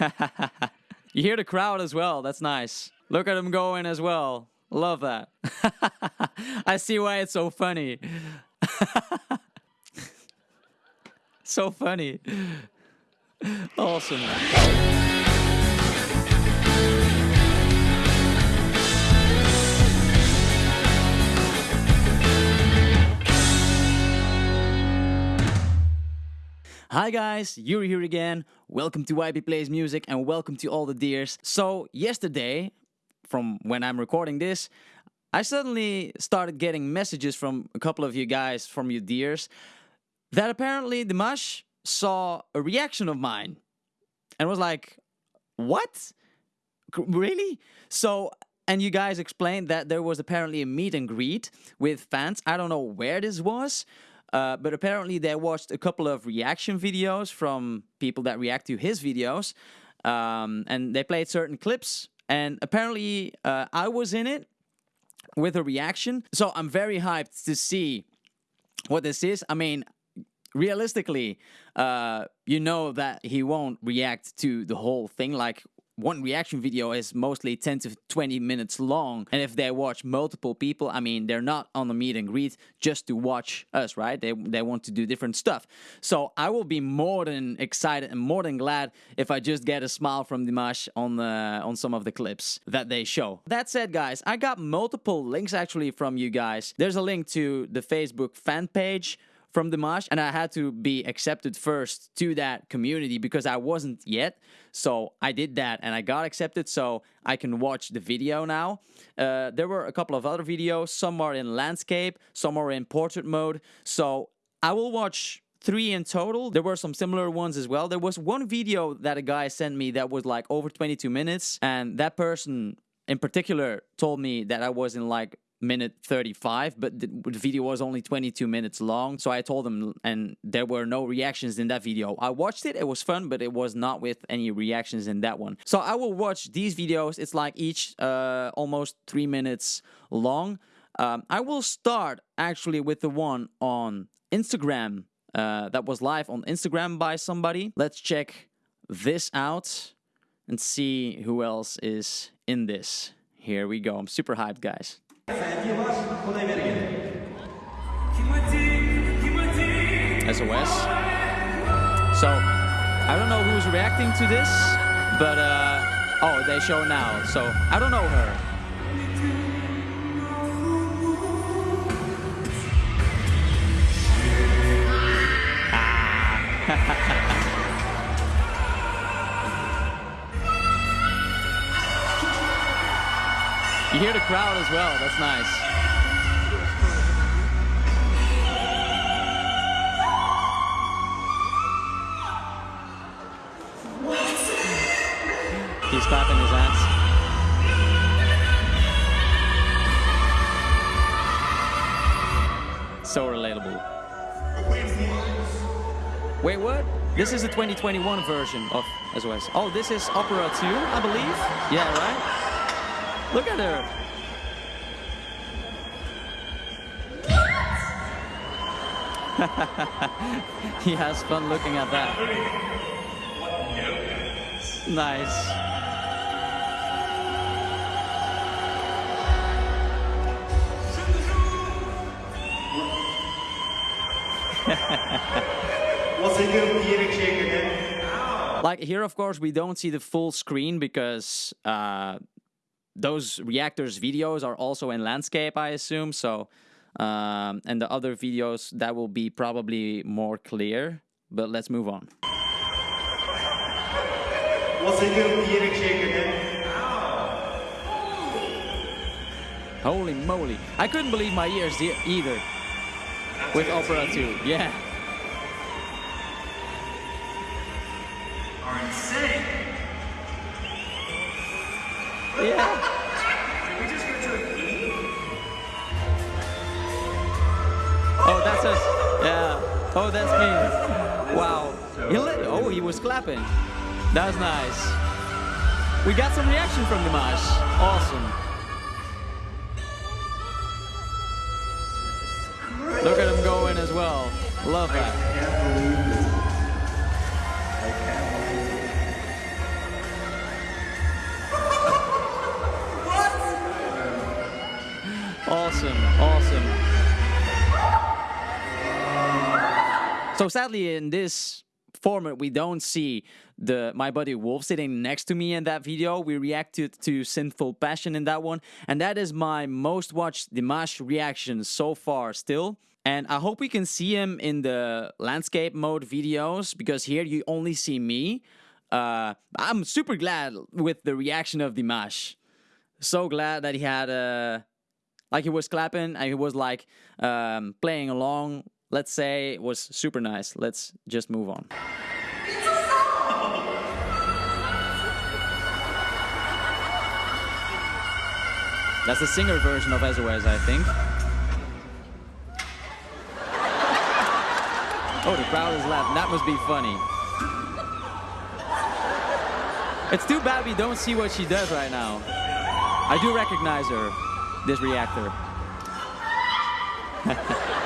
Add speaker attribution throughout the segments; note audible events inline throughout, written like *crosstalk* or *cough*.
Speaker 1: *laughs* you hear the crowd as well. That's nice. Look at them going as well. Love that. *laughs* I see why it's so funny. *laughs* so funny. Awesome. Hi guys, Yuri here again. Welcome to YP Plays Music and welcome to all the dears. So, yesterday, from when I'm recording this, I suddenly started getting messages from a couple of you guys, from you dears, that apparently Dimash saw a reaction of mine and was like, What? Really? So, and you guys explained that there was apparently a meet and greet with fans. I don't know where this was, uh, but apparently they watched a couple of reaction videos from people that react to his videos, um, and they played certain clips. And apparently, uh, I was in it with a reaction. So I'm very hyped to see what this is. I mean, realistically, uh, you know that he won't react to the whole thing. Like one reaction video is mostly 10 to 20 minutes long. And if they watch multiple people, I mean, they're not on the meet and greet just to watch us, right? They, they want to do different stuff. So I will be more than excited and more than glad if I just get a smile from Dimash on on some of the clips that they show. That said, guys, I got multiple links actually from you guys. There's a link to the Facebook fan page from Dimash, and I had to be accepted first to that community because I wasn't yet. So I did that and I got accepted, so I can watch the video now. Uh, there were a couple of other videos, some are in landscape, some are in portrait mode. So I will watch three in total. There were some similar ones as well. There was one video that a guy sent me that was like over 22 minutes, and that person in particular told me that I was in like minute 35 but the, video was only 22 minutes long so i told them and there were no reactions in that video. I watched it it was fun but it was not with any reactions in that one. So i will watch these videos it's like each uh, almost three minutes long. Um, i will start actually with the one on instagram uh, that was live on instagram by somebody. Let's check this out and see who else is in this. Here we go i'm super hyped guys SOS. So, I don't know who's reacting to this, but uh, oh, they show now. So, I don't know her. *laughs* You hear the crowd as well. That's nice. He's clapping his hands. So relatable. Wait, what? This is the 2021 version of SOS. Oh, this is Opera 2, I believe. Yeah, right? Look at her. *laughs* he has fun looking at that. Nice. *laughs* Like here, of course, we don't see the full screen because uh, those reactors videos are also in landscape, I assume. So, um, and the other videos that will be probably more clear. But let's move on. Holy moly! I couldn't believe my ears e- either with Opera 2. Yeah.
Speaker 2: are insane.
Speaker 1: Yeah. that's us. Yeah. Oh, that's me. Wow. He oh, he was clapping. That was nice. We got some reaction from Dimash. Awesome. Look at him going as well. Love that. Awesome. awesome. So sadly, in this format, we don't see the my buddy Wolf sitting next to me in that video. We reacted to Sinful Passion in that one, and that is my most watched Dimash reaction so far still. And I hope we can see him in the landscape mode videos because here you only see me. Uh, I'm super glad with the reaction of Dimash. So glad that he had a. Like he was clapping and he was like um, playing along let's say it was super nice. Let's just move on. That's the singer version of SOS, I think. Oh, the crowd is laughing. That must be funny. It's too bad we don't see what she does right now. I do recognize her, this reactor. *laughs*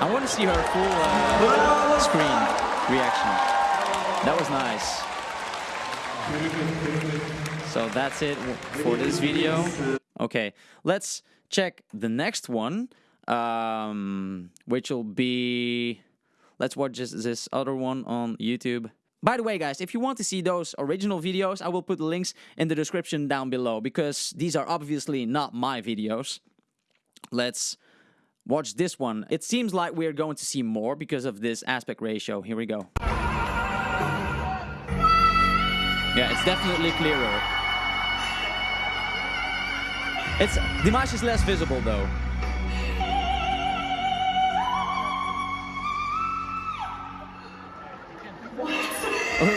Speaker 1: I want to see her full uh, screen reaction. That was nice. So that's it for this video. Okay, let's check the next one, um, which will be... Let's watch this, this other one on YouTube. By the way, guys, if you want to see those original videos, I will put the links in the description down below, because these are obviously not my videos. Let's Watch this one. It seems like we're going to see more because of this aspect ratio. Here we go. Yeah, it's definitely clearer. It's Dimash is less visible though.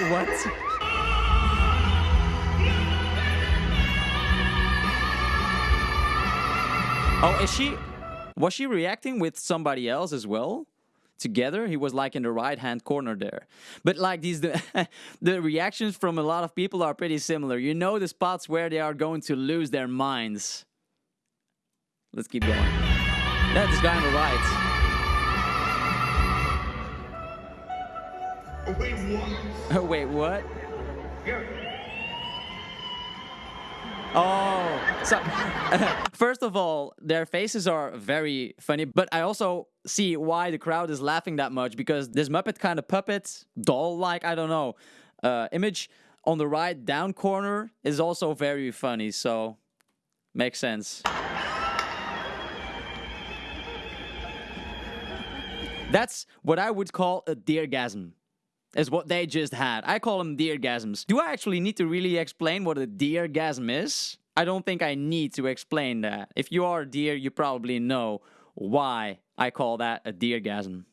Speaker 1: what? Oh, oh is she? Was she reacting with somebody else as well? Together, he was like in the right hand corner there. But like these, the, *laughs* the reactions from a lot of people are pretty similar. You know the spots where they are going to lose their minds. Let's keep going. That's this guy on the right.
Speaker 2: Oh, wait, *laughs* what?
Speaker 1: wait, what? Oh, so *laughs* first of all, their faces are very funny, but I also see why the crowd is laughing that much because this Muppet kind of puppet, doll-like, I don't know, uh, image on the right down corner is also very funny, so makes sense. That's what I would call a deergasm is what they just had. I call them deergasms. Do I actually need to really explain what a deergasm is? I don't think I need to explain that. If you are a deer, you probably know why I call that a deergasm.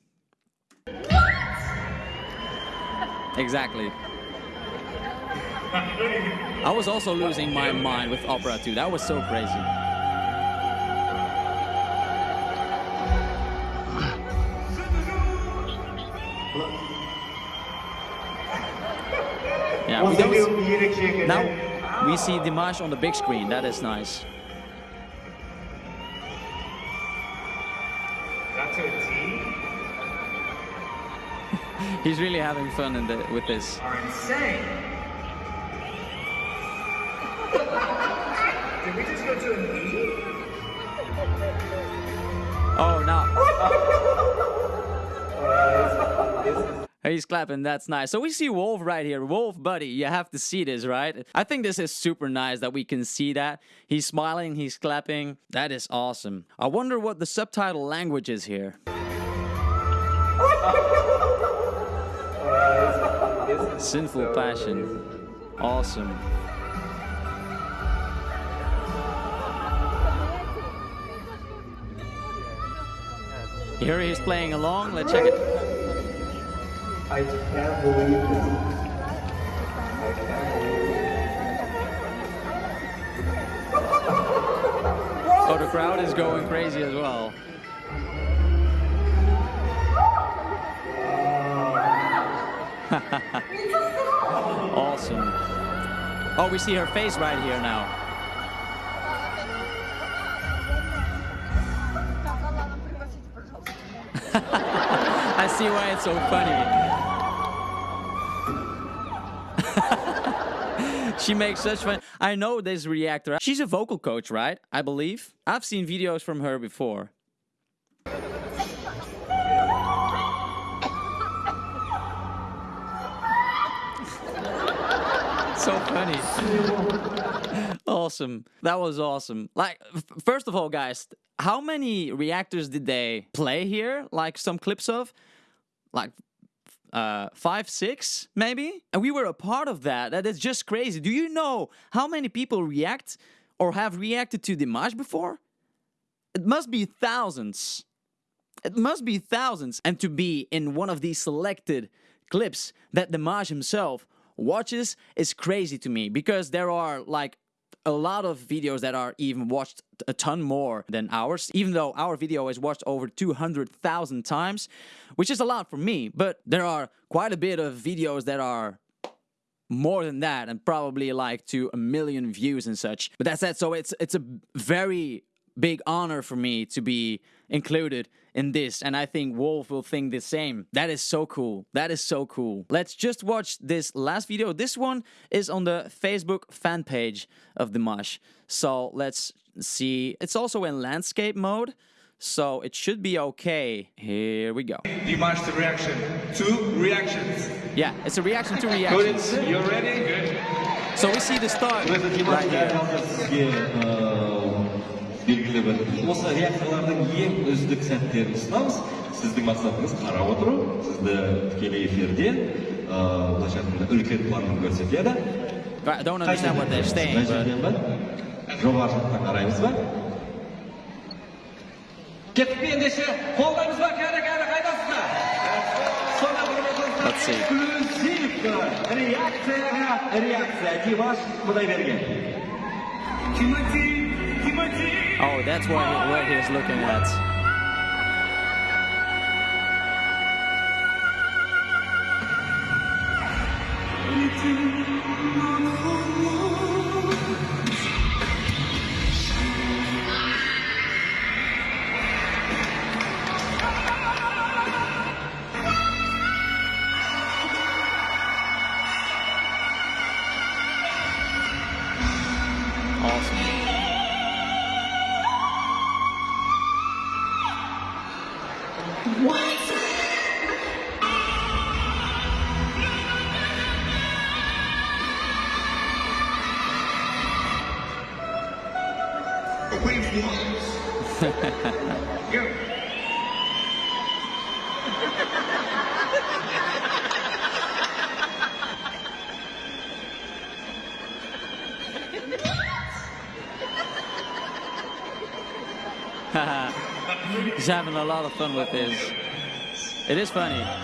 Speaker 1: exactly. I was also losing my mind with Opera 2. That was so crazy. Yeah, we don't, now we see Dimash on the big screen. That is nice.
Speaker 2: That's a T? *laughs*
Speaker 1: He's really having fun in the, with this.
Speaker 2: Are insane. *laughs* Did we just go to an E?
Speaker 1: Oh, now. *laughs*
Speaker 2: Uh,
Speaker 1: He's clapping, that's nice. So we see Wolf right here. Wolf, buddy, you have to see this, right? I think this is super nice that we can see that. He's smiling, he's clapping. That is awesome. I wonder what the subtitle language is here. Sinful passion. Awesome. Here he is playing along. Let's check it.
Speaker 2: I can't believe this. I can't believe
Speaker 1: Oh, the crowd is going crazy as well. *laughs* *laughs* awesome. Oh, we see her face right here now. See why it's so funny. *laughs* she makes such fun. I know this reactor. She's a vocal coach, right? I believe. I've seen videos from her before. *laughs* so funny. *laughs* awesome. That was awesome. Like, first of all, guys, how many reactors did they play here? Like some clips of? Like uh, five, six, maybe. And we were a part of that. That is just crazy. Do you know how many people react or have reacted to Dimash before? It must be thousands. It must be thousands. And to be in one of these selected clips that Dimash himself watches is crazy to me because there are like a lot of videos that are even watched a ton more than ours, even though our video is watched over 200,000 times, which is a lot for me. But there are quite a bit of videos that are more than that and probably like to a million views and such. But that's it. So it's it's a very big honor for me to be included in this and I think Wolf will think the same. That is so cool. That is so cool. Let's just watch this last video. This one is on the Facebook fan page of Dimash. So let's see. It's also in landscape mode. So it should be okay. Here we go.
Speaker 2: Dimash, the reaction. Two reactions.
Speaker 1: Yeah, it's a reaction to reactions.
Speaker 2: You're ready? Good.
Speaker 1: So we see the start right here.
Speaker 3: Uh, бір осы реакциялардың ең үздік сәттерін ұсынамыз сіздің мақсатыңыз қарап отыру сізді тікелей эфирде ыыы, былайша айтқанда үлкен планмен көрсетеді.
Speaker 1: I don't understand what they're saying,
Speaker 3: мына
Speaker 1: but
Speaker 3: жерден ба жоғары жақтан қараймыз ба? Кеттік пе ендеше? Қолдаймыз ба? Кәрі кәрі қайдасыздар эксклюзив реакцияға реакция. Димаш құдайберген
Speaker 2: Тимати. Тимати.
Speaker 1: Oh, that's what he, what he's looking at. Awesome.
Speaker 2: One. Go.
Speaker 1: He's having a lot of fun with this. It is funny.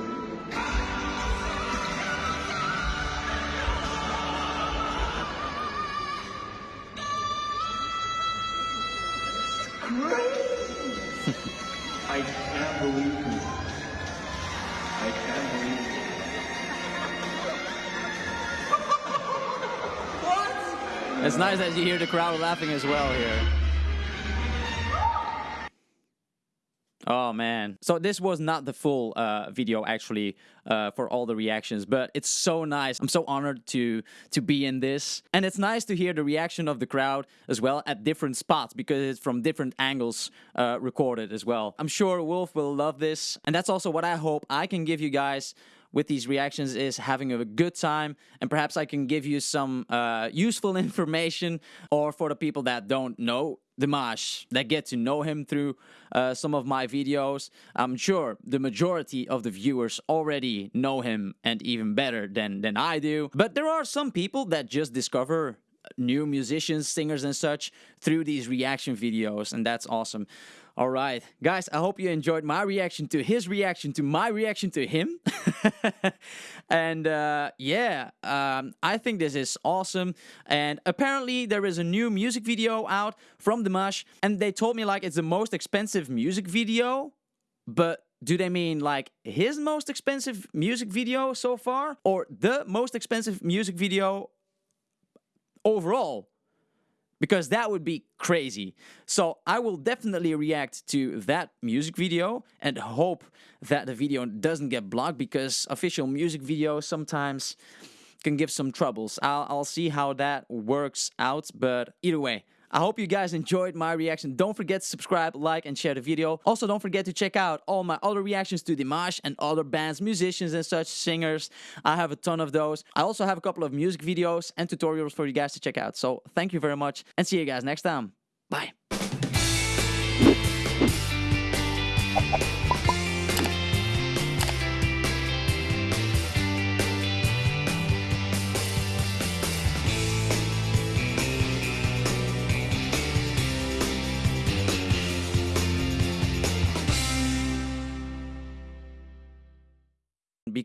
Speaker 1: it's nice that you hear the crowd laughing as well here. Oh man. So this was not the full uh, video actually uh, for all the reactions, but it's so nice. I'm so honored to to be in this. And it's nice to hear the reaction of the crowd as well at different spots because it's from different angles uh, recorded as well. I'm sure Wolf will love this. And that's also what I hope I can give you guys with these reactions is having a good time and perhaps I can give you some uh, useful *laughs* information or for the people that don't know Dimash that get to know him through uh, some of my videos. I'm sure the majority of the viewers already know him and even better than than I do. But there are some people that just discover new musicians, singers, and such through these reaction videos, and that's awesome. All right, guys, I hope you enjoyed my reaction to his reaction to my reaction to him. *laughs* and uh, yeah, um, I think this is awesome. And apparently, there is a new music video out from Dimash, and they told me like it's the most expensive music video, but do they mean like his most expensive music video so far or the most expensive music video overall because that would be crazy. So I will definitely react to that music video and hope that the video doesn't get blocked because official music videos sometimes can give some troubles. I'll, I'll see how that works out, but either way, I hope you guys enjoyed my reaction. Don't forget to subscribe, like, and share the video. Also, don't forget to check out all my other reactions to Dimash and other bands, musicians, and such singers. I have a ton of those. I also have a couple of music videos and tutorials for you guys to check out. So, thank you very much, and see you guys next time.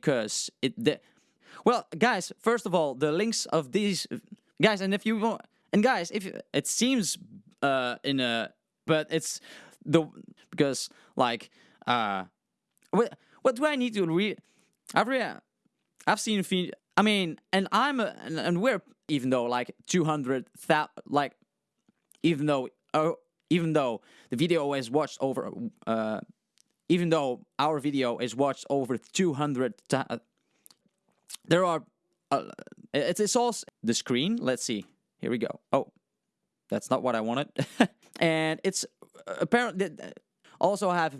Speaker 1: Because it the, well guys first of all the links of these guys and if you want and guys if it seems uh in a but it's the because like uh what what do i need to read i've read i've seen i mean and i'm a, and, and we're even though like 200 like even though uh, even though the video is watched over uh even though our video is watched over 200 ta- uh, there are uh, it's, it's also the screen. Let's see. Here we go. Oh that's not what i wanted. *laughs* And it's uh, apparently also have